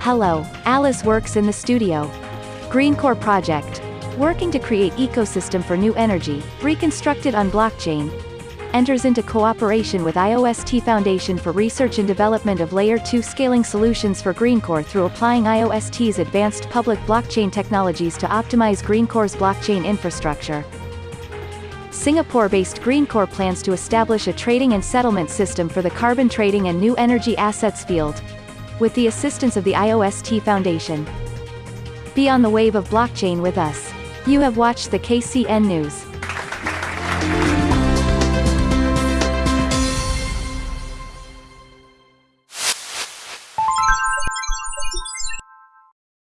Hello, Alice works in the studio. Greencore project. Working to create ecosystem for new energy, reconstructed on blockchain. Enters into cooperation with IOST Foundation for research and development of Layer 2 scaling solutions for Greencore through applying IOST's advanced public blockchain technologies to optimize Greencore's blockchain infrastructure. Singapore-based Greencore plans to establish a trading and settlement system for the carbon trading and new energy assets field. With the assistance of the IOST Foundation. Be on the wave of blockchain with us. You have watched the KCN News.